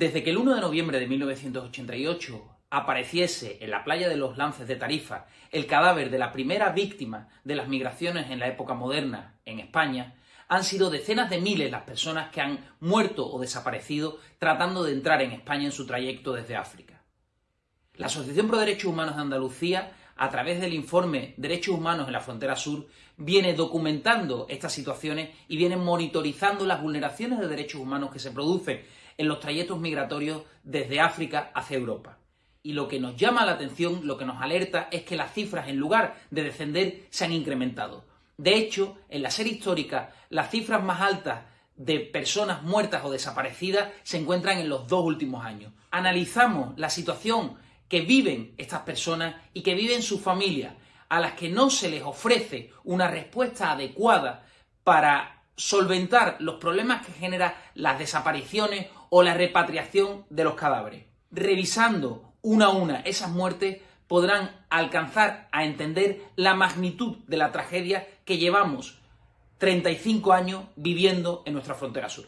Desde que el 1 de noviembre de 1988 apareciese en la playa de los Lances de Tarifa el cadáver de la primera víctima de las migraciones en la época moderna en España, han sido decenas de miles las personas que han muerto o desaparecido tratando de entrar en España en su trayecto desde África. La Asociación Pro Derechos Humanos de Andalucía, a través del informe Derechos Humanos en la Frontera Sur, viene documentando estas situaciones y viene monitorizando las vulneraciones de derechos humanos que se producen en los trayectos migratorios desde África hacia Europa. Y lo que nos llama la atención, lo que nos alerta, es que las cifras, en lugar de descender, se han incrementado. De hecho, en la serie histórica, las cifras más altas de personas muertas o desaparecidas se encuentran en los dos últimos años. Analizamos la situación que viven estas personas y que viven sus familias, a las que no se les ofrece una respuesta adecuada para solventar los problemas que genera las desapariciones o la repatriación de los cadáveres. Revisando una a una esas muertes podrán alcanzar a entender la magnitud de la tragedia que llevamos 35 años viviendo en nuestra frontera sur.